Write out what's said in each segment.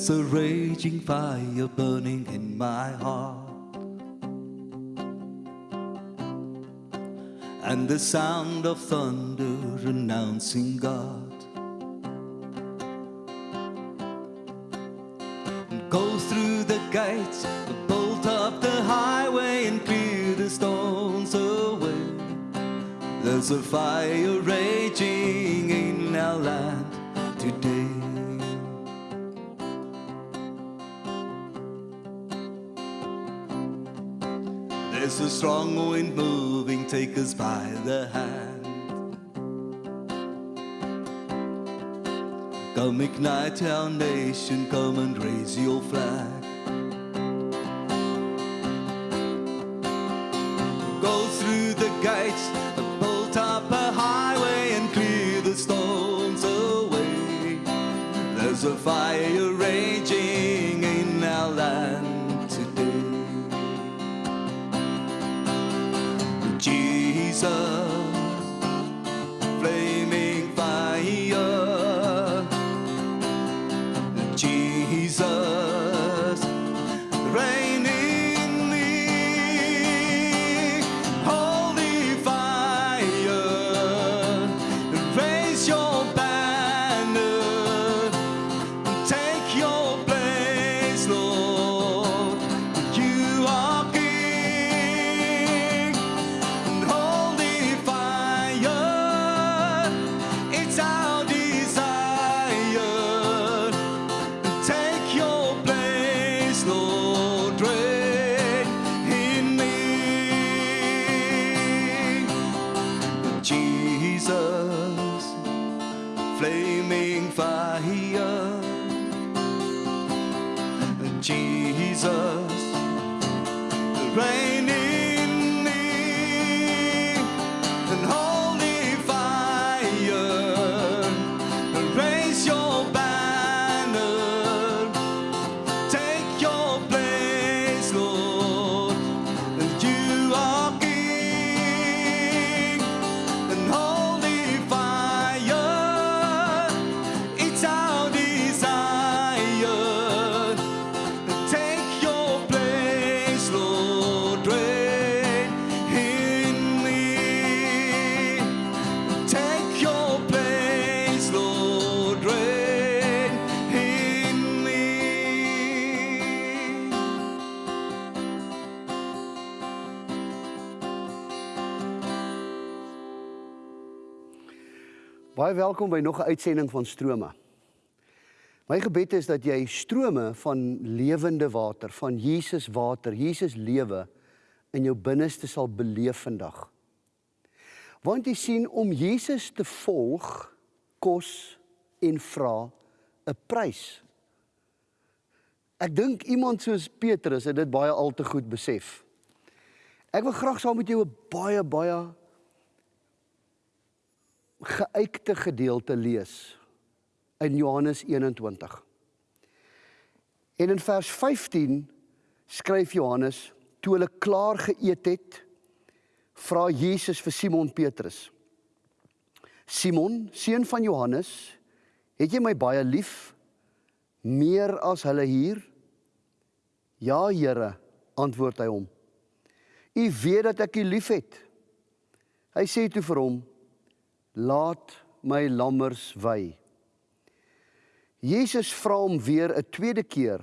There's a raging fire burning in my heart. And the sound of thunder announcing God. Go through the gates, bolt up the highway, and clear the stones away. There's a fire raging strong wind moving, take us by the hand. Come ignite our nation, come and raise your flag. Jesus, Jesus, reign in Baie welkom by nog 'n uitsending van Strome. My gebed is dat jy strome van lewende water, van Jesus water, Jesus lewe in jou binneste sal beleef vandag. Want jy sien om Jesus te volg kos en vra 'n prys. Ek dink iemand soos Petrus het dit baie al te goed besef. Ek wil graag saam met jou 'n baie baie geuite gedeelte lees in Johannes 21. En in vers 15 skryf Johannes toe hulle klaar geëet het, vra Jesus vir Simon Petrus: Simon, seun van Johannes, het jy my baie lief meer as hulle hier? Ja, Here, antwoord hy hom. U weet dat ek u liefhet. Hy sê toe vir hom: Laat my lammers wy. Jesus vra hom weer 'n tweede keer: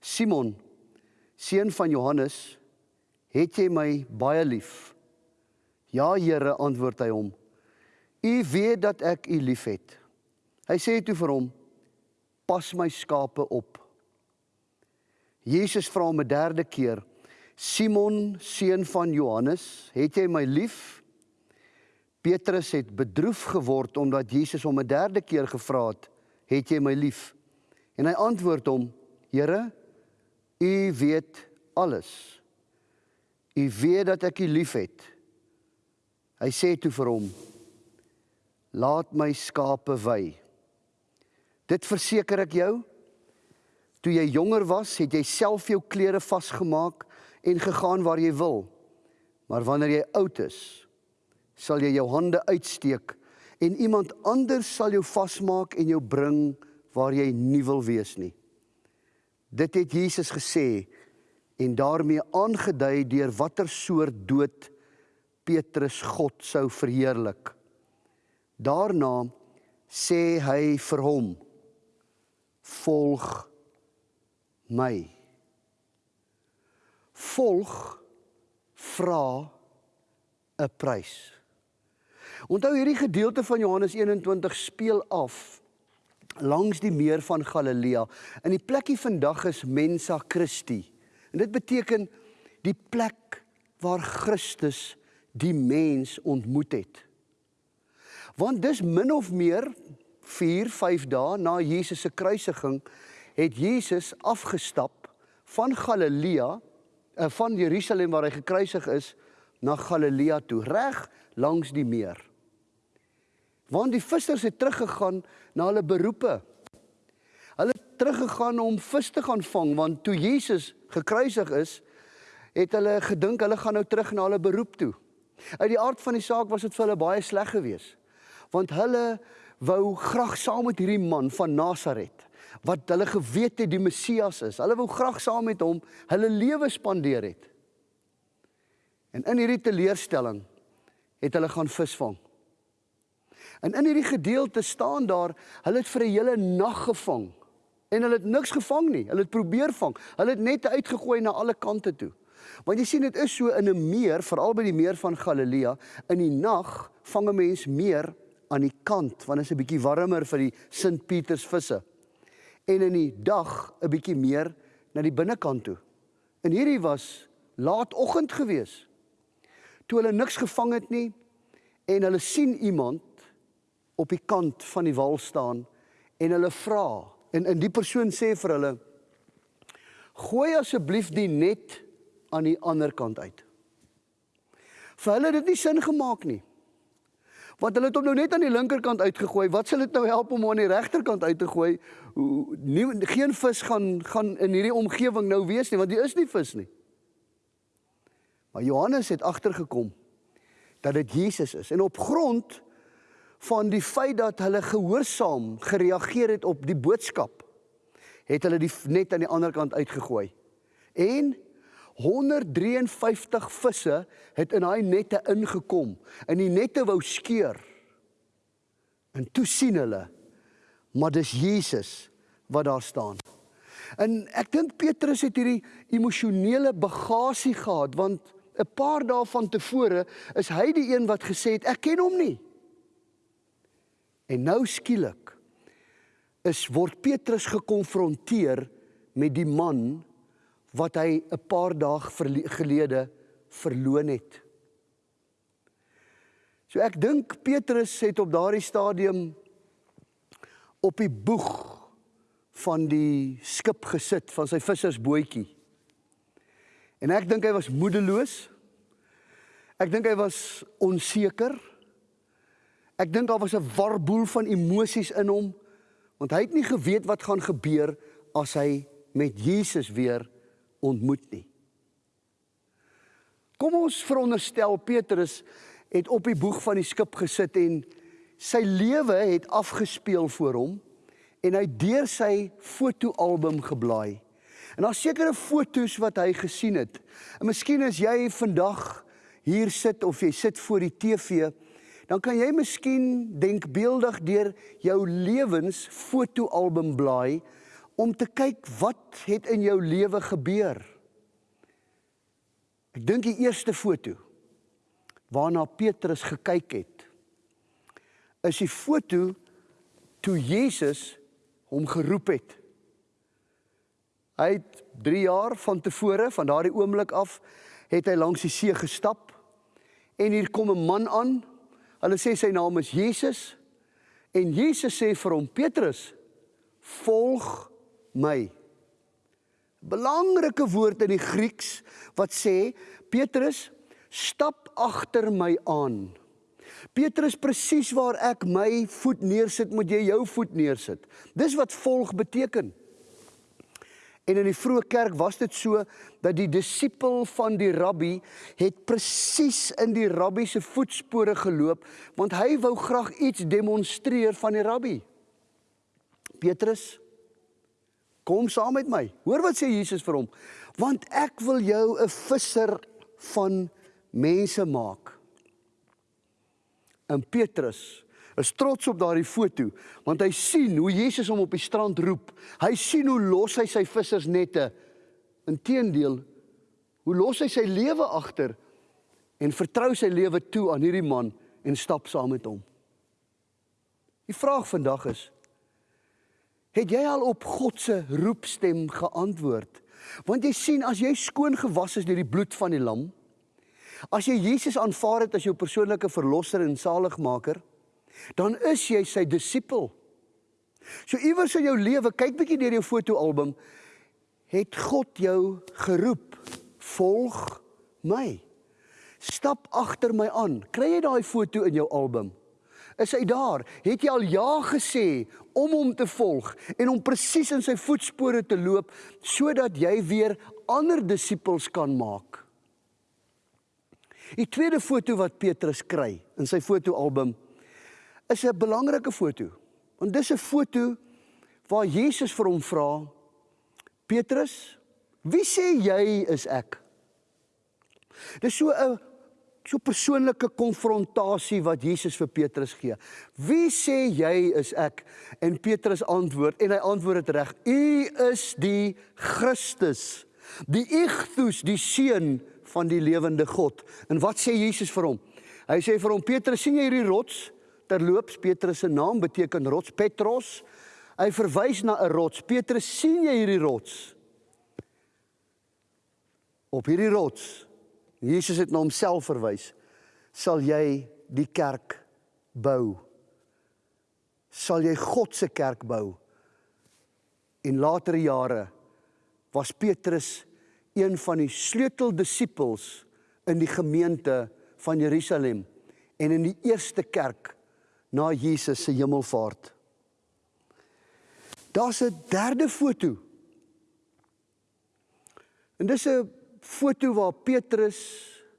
Simon, seun van Johannes, het jy my baie lief? Ja, Here, antwoord hy hom. U weet dat ek u liefhet. Hy sê toe vir hom: Pas my skape op. Jesus vra hom 'n derde keer: Simon, seun van Johannes, het jy my lief? Petrus het bedroef geword omdat Jesus hom 'n derde keer gevra het: "Het jy my lief?" En hy antwoord hom: "Here, U weet alles. U weet dat ek U liefhet." Hy sê toe vir hom: "Laat my skape wy." Dit verseker ek jou, toe jy jonger was, het jy self jou klere vasgemaak en gegaan waar jy wil. Maar wanneer jy oud is, sal jy jou hande uitsteek en iemand anders sal jou vasmaak en jou bring waar jy nie wil wees nie. Dit het Jesus gesê en daarmee aangedui deur watter soort dood Petrus God sou verheerlik. Daarna sê hy vir hom: "Volg my." Volg vra 'n prys. Onthou hierdie gedeelte van Johannes 21 speel af langs die meer van Galilea. In die plekkie vandag is Mensa Christi. En dit beteken die plek waar Christus die mens ontmoet het. Want dis min of meer 4, 5 dae na Jesus se kruisiging het Jesus afgestap van Galilea, eh, van Jerusalem waar hy gekruisig is, na Galilea toe, reg langs die meer. Want die vissers het teruggegaan na hulle beroepe. Hulle het teruggegaan om vis te gaan vang want toe Jesus gekruisig is, het hulle gedink hulle gaan nou terug na hulle beroep toe. Uit die aard van die saak was dit vir hulle baie sleg geweest. Want hulle wou graag saam met hierdie man van Nasaret wat hulle geweet het die Messias is. Hulle wou graag saam met hom hulle lewe spandeer het. En in hierdie teleurstelling het hulle gaan visvang. En in hierdie gedeelte staan daar, hulle het vir 'n hele nag gevang en hulle het niks gevang nie. Hulle het probeer vang. Hulle het net uitgegooi na alle kante toe. Want jy sien dit is so in 'n meer, veral by die meer van Galilea, in die nag vang 'n mens meer aan die kant want dit is 'n bietjie warmer vir die Sint Pieters visse. En in die dag 'n bietjie meer na die binnekant toe. En hierdie was laatoggend geweest toe hulle niks gevang het nie en hulle sien iemand op die kant van die wal staan en hulle vra en in die persoon sê vir hulle gooi asseblief die net aan die ander kant uit. Vir hulle het dit nie sin gemaak nie. Want hulle het hom nou net aan die linkerkant uitgegooi. Wat sal dit nou help om hom aan die regterkant uit te gooi? Nie geen vis gaan gaan in hierdie omgewing nou wees nie, want dit is nie vis nie. Maar Johannes het agtergekom dat dit Jesus is en op grond van die feit dat hulle gehoorsaam gereageer het op die boodskap het hulle die net aan die ander kant uitgegooi. En 153 visse het in daai nette ingekom en die nette wou skeur. En toe sien hulle maar dis Jesus wat daar staan. En ek dink Petrus het hierdie emosionele bagasie gehad want 'n paar dae van tevore is hy die een wat gesê het ek ken hom nie. En nou skielik is word Petrus gekonfronteer met die man wat hy 'n paar dae gelede verloon het. So ek dink Petrus het op daardie stadium op die boeg van die skip gesit van sy vissersbootjie. En ek dink hy was moedeloos. Ek dink hy was onseker. Ek dink daar was 'n warboel van emosies in hom want hy het nie geweet wat gaan gebeur as hy met Jesus weer ontmoet nie. Kom ons veronderstel Petrus het op die boeg van die skip gesit en sy lewe het afgespeel voor hom en hy deur sy fotoalbum geblaai. En daar's sekere fotos wat hy gesien het. En miskien as jy vandag hier sit of jy sit voor die TV, dan kan jy miskien denkbeeldig deur jou lewensfotoalbum blaai om te kyk wat het in jou lewe gebeur. Ek dink die eerste foto waarna Petrus gekyk het is die foto toe Jesus hom geroep het. Hy het 3 jaar van tevore van daardie oomblik af het hy langs die see gestap en hier kom 'n man aan. Hulle sê sy naam is Jesus en Jesus sê vir hom Petrus volg my. Belangrike woord in die Grieks wat sê Petrus stap agter my aan. Petrus presies waar ek my voet neersit, moet jy jou voet neersit. Dis wat volg beteken. En in die vroeë kerk was dit so dat die disipel van die rabbi het presies in die rabbi se voetspore geloop want hy wou graag iets demonstreer van die rabbi. Petrus Kom saam met my. Hoor wat sê Jesus vir hom? Want ek wil jou 'n visser van mense maak. En Petrus is trots op daardie foto want hy sien hoe Jesus hom op die strand roep. Hy sien hoe los hy sy vissersnette. Inteendeel, hoe los hy sy lewe agter en vertrou sy lewe toe aan hierdie man en stap saam met hom. Die vraag vandag is: Het jy al op God se roepstem geantwoord? Want jy sien as jy skoon gewas is deur die bloed van die lam, as jy Jesus aanvaar het as jou persoonlike verlosser en saligmaker, dan is jy sy disipel. So iewers in jou lewe, kyk bietjie deur jou fotoalbum, het God jou geroep, volg my. Stap agter my aan. Kry jy daai foto in jou album? Is hy daar? Het jy al ja gesê om hom te volg en om presies in sy voetspore te loop sodat jy weer ander disippels kan maak? Die tweede foto wat Petrus kry in sy fotoalbum is 'n belangrike foto. Want dis 'n foto waar Jesus vir hom vra: "Petrus, wie sê jy is ek?" Dis so 'n so persoonlike konfrontasie wat Jesus vir Petrus gee. Wie sê jy is ek? En Petrus antwoord en hy antwoord dit reg. U is die Christus, die Igtus, die seun van die lewende God. En wat sê Jesus vir hom? Hy sê vir hom Petrus, sien jy hierdie rots? Terloops, Petrus se naam beteken rots, Petros. Hy verwys na 'n rots. Petrus, sien jy hierdie rots? Op hierdie rots Jesus het na homself verwys. Sal jy die kerk bou? Sal jy God se kerk bou? In latere jare was Petrus een van die sleuteldisippels in die gemeente van Jerusalem en in die eerste kerk na Jesus se hemelvaart. Daar's 'n derde foto. En dis 'n foto waar Petrus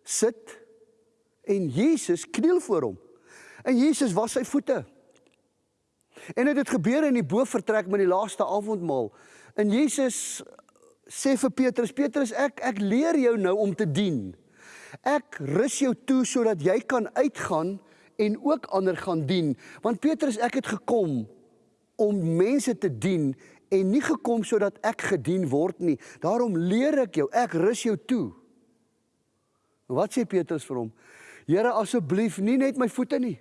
sit en Jesus kniel voor hom. En Jesus was sy voete. En dit het gebeur in die bovertrek met die laaste avondmaal. En Jesus sê vir Petrus: "Petrus, ek ek leer jou nou om te dien. Ek rus jou toe sodat jy kan uitgaan en ook ander gaan dien. Want Petrus, ek het gekom om mense te dien en nie gekom sodat ek gedien word nie. Daarom leer ek jou, ek rus jou toe. Wat sê Petrus vir hom? Here, asseblief, nie net my voete nie,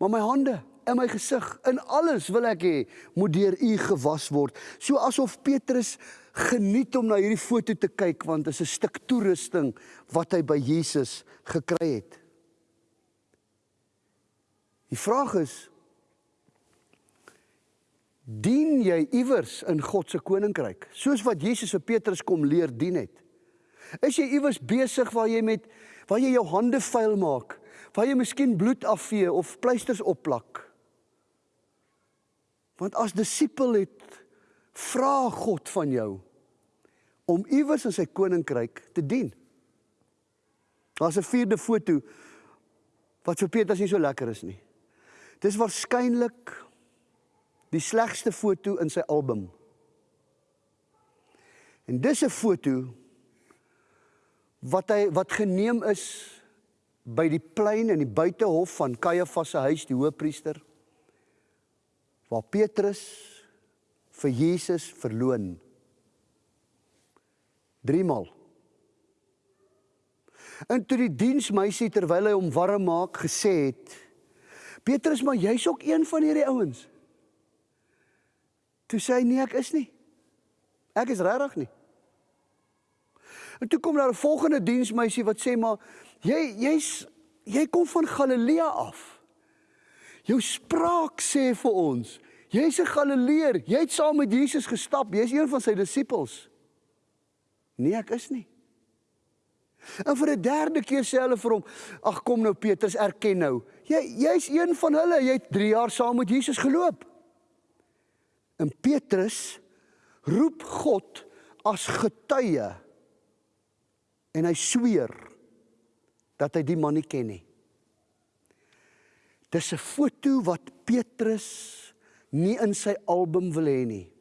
maar my hande en my gesig. In alles wil ek hê moet deur U gewas word. So asof Petrus geniet om na hierdie foto te kyk want dit is 'n stuk toerusting wat hy by Jesus gekry het. Die vraag is dien jy iewers in God se koninkryk? Soos wat Jesus vir Petrus kom leer dien het. Is jy iewers besig waar jy met waar jy jou hande vuil maak waar jy miskien bloed afvee of pleisters opplak? Want as disipel het vra God van jou om iewers in sy koninkryk te dien. Daar's 'n vierde foto wat vir Petrus nie so lekker is nie dis waarskynlik die slegste foto in sy album. En dis 'n foto wat hy wat geneem is by die plein in die buitehof van Kajafas se huis, die hoofpriester, waar Petrus vir Jesus verloon. Driemaal. En toe die diensmeisie terwyl hy hom warm maak gesê het: "Petrus, maar jy's ook een van hierdie ouens." Toe sê hy nee, ek is nie. Ek is regtig nie. En toe kom daar 'n volgende diensmeisie wat sê maar jy jy's jy kom van Galilea af. Jou spraak sê vir ons, jy's 'n Galileer, jy het saam met Jesus gestap, jy's een van sy disippels. Nee, ek is nie. En vir 'n derde keer sê hulle vir hom, "Ag kom nou Petrus, erken nou. Jy jy's een van hulle. Jy het 3 jaar saam met Jesus geloop. En Petrus roep God as getuie en hy sweer dat hy die man nie ken nie. Dis 'n foto wat Petrus nie in sy album wil hê nie.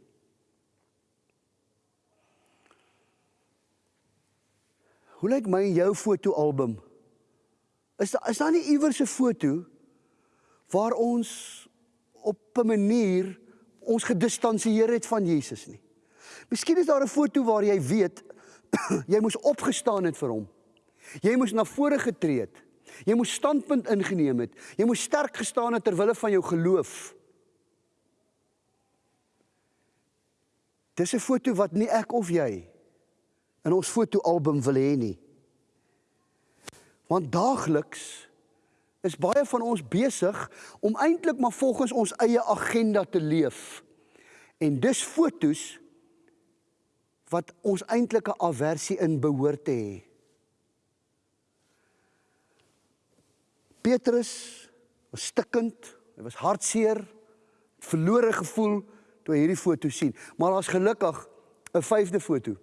Hoe lyk my en jou fotoalbum? Is daar is daar nie iewers 'n foto waar ons op 'n manier ons gedistansieer het van Jesus nie? Miskien is daar 'n foto waar jy weet jy moes opgestaan het vir hom. Jy moes na vore getree het. Jy moes standpunt ingeneem het. Jy moes sterk gestaan het ter wille van jou geloof. Dis 'n foto wat nie ek of jy in ons fotoalbum wil hê nie. Want daagliks is baie van ons besig om eintlik maar volgens ons eie agenda te leef. En dis fotos wat ons eintlik 'n aversie in behoort te hê. Petrus was stikkend, hy was hartseer, verlore gevoel toe hy hierdie foto sien. Maar daar's gelukkig 'n vyfde foto.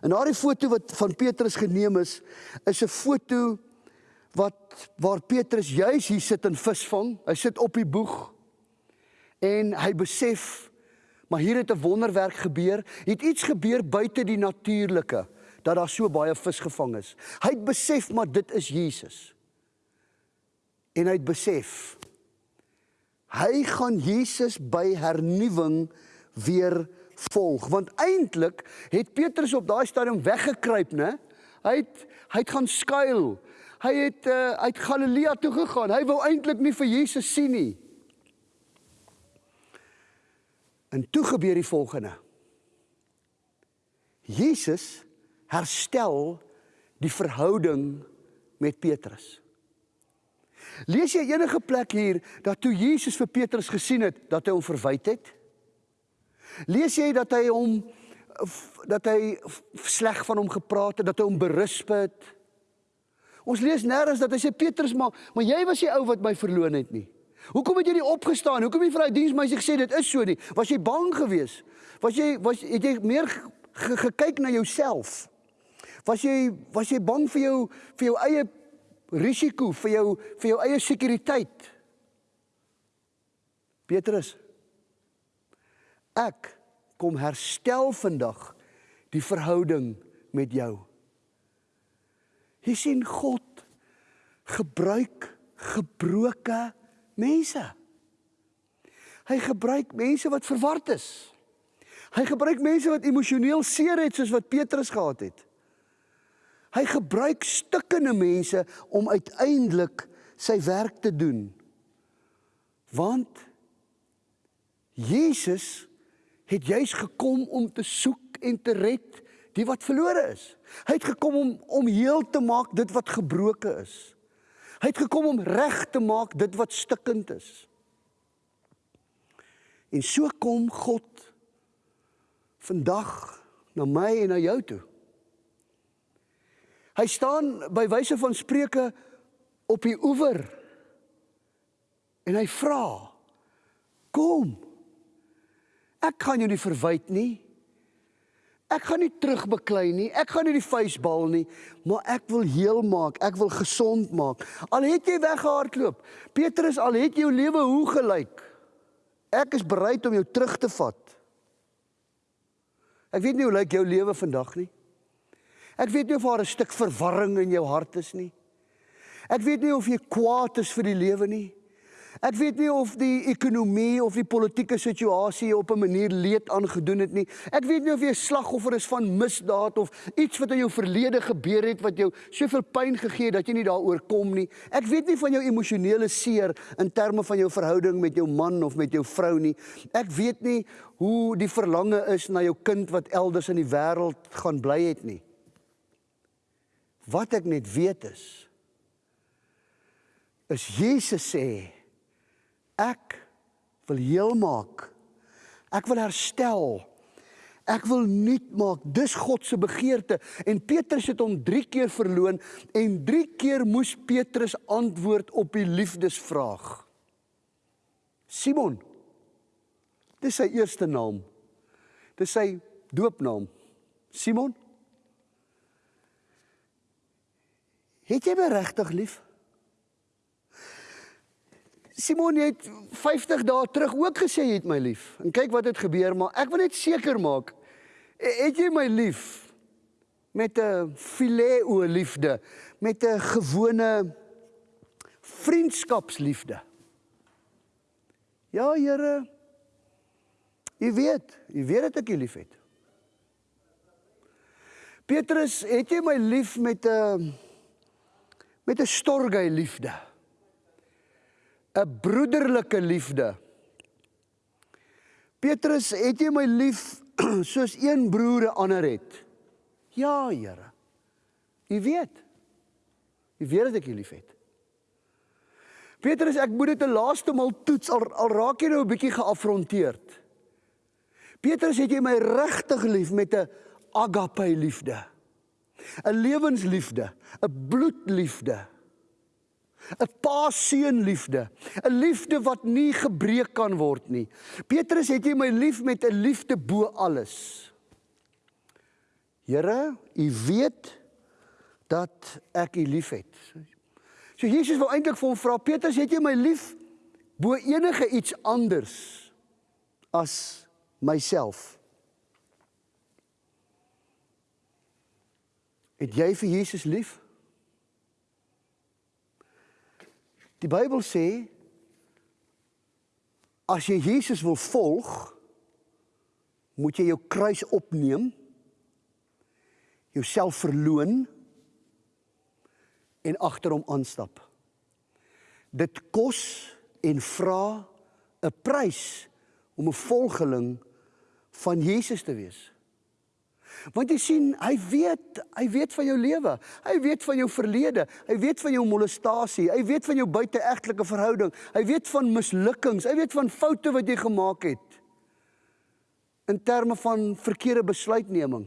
En daardie foto wat van Petrus geneem is, is 'n foto wat waar Petrus juis hier sit en visvang. Hy sit op die boeg en hy besef maar hier het 'n wonderwerk gebeur. Het iets gebeur buite die natuurlike dat daar so baie vis gevang is. Hy het besef maar dit is Jesus. En hy het besef hy gaan Jesus by hernuwing weer volg. Want eintlik het Petrus op daai stadium weggekruip nê hy het hy het gaan skuil. Hy het uh, uit Galilea toe gegaan. Hy wou eintlik nie vir Jesus sien nie. En toe gebeur die volgende. Jesus herstel die verhouding met Petrus. Lees jy enige plek hier dat toe Jesus vir Petrus gesien het dat hy hom verwyd het? Lees jy dat hy hom dat hy sleg van hom gepraat het, dat hy hom berisp het? Ons lees nêrens dat hy sê Petrus maar, maar jy was die ou wat my verloon het nie. Hoekom het jy nie opgestaan? Hoekom het jy vir daai diensmeisie gesê dit is so nie? Was jy bang geweest? Was jy was het jy meer gekyk na jouself? Was jy was jy bang vir jou vir jou eie risiko, vir jou vir jou eie sekuriteit? Petrus Ek kom herstel vandag die verhouding met jou. Jy sien God gebruik gebroke mense. Hy gebruik mense wat verward is. Hy gebruik mense wat emosioneel seer het soos wat Petrus gehad het. Hy gebruik stikkende mense om uiteindelik sy werk te doen. Want Jesus het juis gekom om te soek en te red die wat verlore is. Hy het gekom om om heel te maak dit wat gebroken is. Hy het gekom om reg te maak dit wat stikkend is. En so kom God vandag na my en na jou toe. Hy staan by wyse van spreuke op die oewer en hy vra: "Kom, Ek gaan jou nie verwyd nie. Ek gaan nie terugbeklei nie. Ek gaan nie die vuisbal nie, maar ek wil heel maak. Ek wil gesond maak. Al het jy weggehardloop. Petrus, al het jou lewe hoe gelyk. Ek is bereid om jou terug te vat. Ek weet nie hoe lyk jou lewe vandag nie. Ek weet nie of daar 'n stuk verwarring in jou hart is nie. Ek weet nie of jy kwaad is vir die lewe nie. Ek weet nie of die ekonomie of die politieke situasie op 'n manier leed aangedoen het nie. Ek weet nie of jy slagoffer is van misdaad of iets wat in jou verlede gebeur het wat jou soveel pyn gegee het dat jy nie daaroor kom nie. Ek weet nie van jou emosionele seer in terme van jou verhouding met jou man of met jou vrou nie. Ek weet nie hoe die verlange is na jou kind wat elders in die wêreld gaan bly het nie. Wat ek net weet is is Jesus sê Ek wil heel maak. Ek wil herstel. Ek wil nuut maak. Dis God se begeerte. En Petrus het hom 3 keer verloon en 3 keer moes Petrus antwoord op die liefdesvraag. Simon. Dis sy eerste naam. Dis sy doopnaam. Simon. Het jy my regtig lief? Simon het 50 dae terug ook gesê jy het my lief. En kyk wat het gebeur, maar ek wil net seker maak. Het jy my lief? met 'n fileo liefde, met 'n gewone vriendskapsliefde. Ja, Here. U weet, u weet dat ek u liefhet. Petrus, het jy my lief met 'n met 'n storge liefde? 'n broederlike liefde. Petrus, het jy my lief soos een broer 'n ander het? Ja, Here. U weet. U weet dat ek u liefhet. Petrus, ek moet dit 'n laaste maal toets al, al raak jy nou 'n bietjie geafronteerd. Petrus, het jy my regtig lief met 'n agape liefde? 'n Lewensliefde, 'n bloedliefde. 'n Pa-seun liefde, 'n liefde wat nie gebreek kan word nie. Petrus, het jy my lief met 'n liefde bo alles? Here, u weet dat ek u liefhet. So Jesus wou eintlik vir hom vra, Petrus, het jy my lief bo enige iets anders as myself? Het jy vir Jesus lief? Die Bybel sê as jy Jesus wil volg, moet jy jou kruis opneem, jouself verloon en agter hom aanstap. Dit kos en vra 'n prys om 'n volgeling van Jesus te wees. Want jy sien, hy weet, hy weet van jou lewe. Hy weet van jou verlede. Hy weet van jou molestasie. Hy weet van jou buiteegtelike verhouding. Hy weet van mislukkings. Hy weet van foute wat jy gemaak het. In terme van verkeerde besluitneming.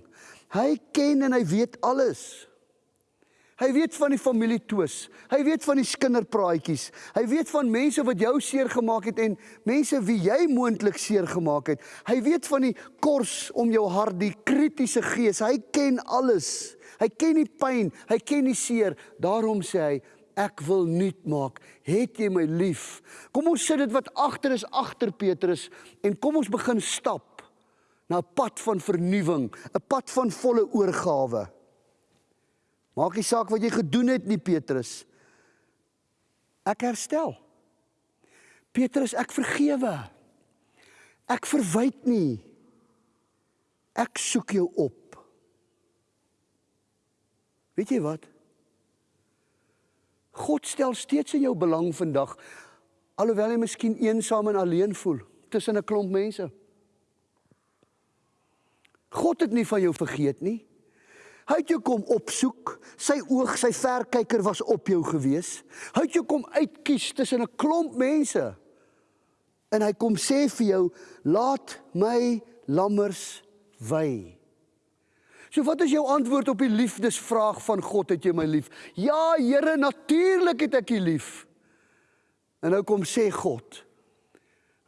Hy ken en hy weet alles. Hy weet van die familie twis. Hy weet van die kinderpraatjies. Hy weet van mense wat jou seer gemaak het en mense wie jy moontlik seer gemaak het. Hy weet van die kors om jou hart, die kritiese gees. Hy ken alles. Hy ken die pyn, hy ken die seer. Daarom sê hy Ek wil nuut maak. Het jy my lief? Kom ons sit dit wat agter is agter Petrus en kom ons begin stap na 'n pad van vernuwing, 'n pad van volle oorgawe. Maak nie saak wat jy gedoen het nie, Petrus. Ek herstel. Petrus, ek vergewe. Ek verwyd nie. Ek soek jou op. Weet jy wat? God stel steeds in jou belang vandag alhoewel jy miskien eensaam en alleen voel tussen 'n klomp mense. God het nie van jou vergeet nie. Hy het jou kom opsoek. Sy oog, sy verkyker was op jou gewees. Hy het jou kom uitkies tussen 'n klomp mense. En hy kom sê vir jou, "Laat my lammers wy." So wat is jou antwoord op die liefdesvraag van God, het jy my lief? Ja, Here, natuurlik het ek U lief. En nou kom sê God,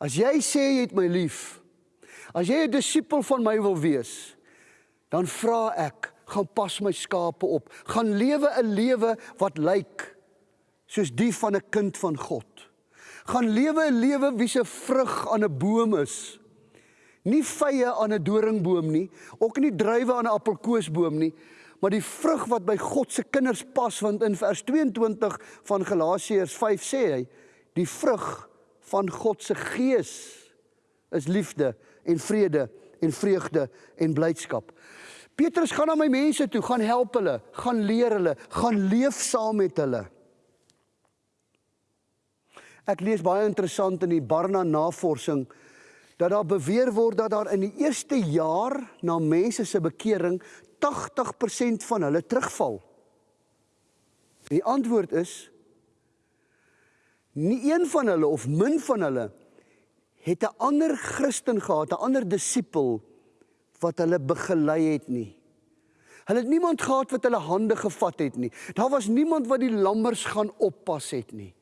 as jy sê jy het my lief, as jy 'n disipel van my wil wees, dan vra ek gaan pas my skape op, gaan lewe 'n lewe wat lyk soos die van 'n kind van God. Gaan lewe 'n lewe wie se vrug aan 'n boom is. Nie vye aan 'n doringboom nie, ook nie druiwe aan 'n appelkoesboom nie, maar die vrug wat by God se kinders pas want in vers 22 van Galasiërs 5 sê hy die vrug van God se gees is liefde en vrede en vreugde en blydskap. Petrus gaan na my mense toe, gaan help hulle, gaan leer hulle, gaan leef saam met hulle. Ek lees baie interessant in die Barna navorsing dat daar beweer word dat daar in die eerste jaar na mense se bekering 80% van hulle terugval. Die antwoord is nie een van hulle of min van hulle het 'n ander Christen gehad, 'n ander disipel wat hulle begelei het nie. Hulle het niemand gehad wat hulle hande gevat het nie. Daar was niemand wat die lammers gaan oppas het nie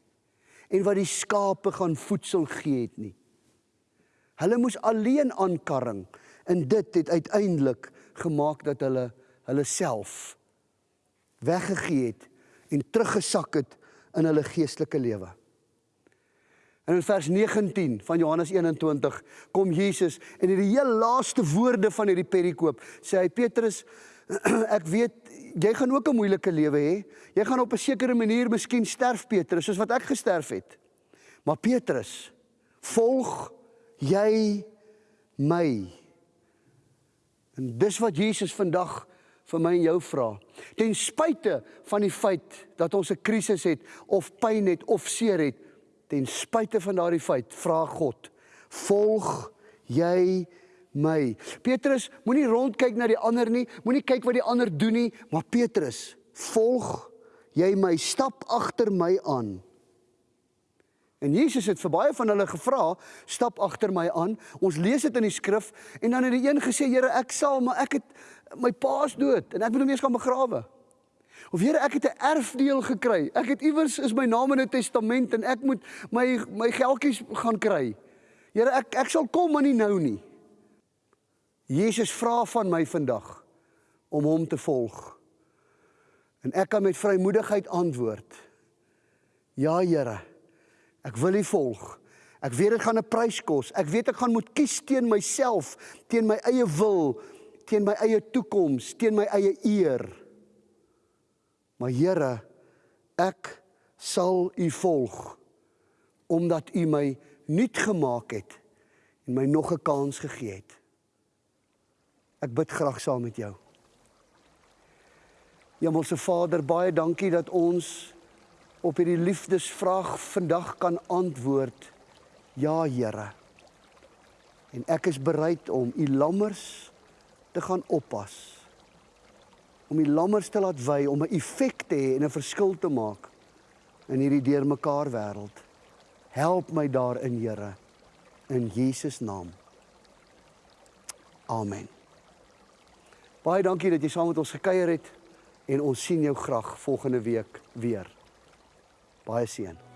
en wat die skape gaan voedsel gee het nie. Hulle moes alleen aankarring en dit het uiteindelik gemaak dat hulle hulle self weggegee het en teruggesak het in hulle geestelike lewe. En in vers 19 van Johannes 21 kom Jesus en in die heel laaste woorde van hierdie perikoop sê hy Petrus ek weet jy gaan ook 'n moeilike lewe hê. Jy gaan op 'n sekere manier miskien sterf Petrus, soos wat ek gesterf het. Maar Petrus, volg jy my? En dis wat Jesus vandag vir my en jou vra. Ten spyte van die feit dat ons 'n krisis het of pyn het of seer het, ten spyte van daardie feit, vra God, volg jy my? Petrus, moenie rondkyk na die ander nie, moenie kyk wat die ander doen nie, maar Petrus, volg jy my, stap agter my aan. En Jesus het vir baie van hulle gevra, stap agter my aan. Ons lees dit in die skrif en dan het die een gesê, Here, ek sal, maar ek het my pa's dood en ek moet hom eers gaan begrawe. Of Here, ek het 'n erfdeel gekry. Ek het iewers is my naam in 'n testament en ek moet my my geldjies gaan kry. Here, ek ek sal kom maar nie nou nie. Jesus vra van my vandag om hom te volg. En ek kan met vrymoedigheid antwoord. Ja, Here. Ek wil U volg. Ek weet dit gaan 'n prys kos. Ek weet ek gaan moet kies teen myself, teen my eie wil, teen my eie toekoms, teen my eie eer. Maar Here, ek sal U volg omdat U my nuut gemaak het en my nog 'n kans gegee het. Ek bid graag saam met jou. Hemelse Vader, baie dankie dat ons op hierdie liefdesvraag vandag kan antwoord ja Here. En ek is bereid om u lammers te gaan oppas. Om die lammers te laat wy om 'n effek te hê en 'n verskil te maak in hierdie deurmekaar wêreld. Help my daarin, Here, in Jesus naam. Amen. Baie dankie dat jy saam met ons gekuier het en ons sien jou graag volgende week weer. Baie seën.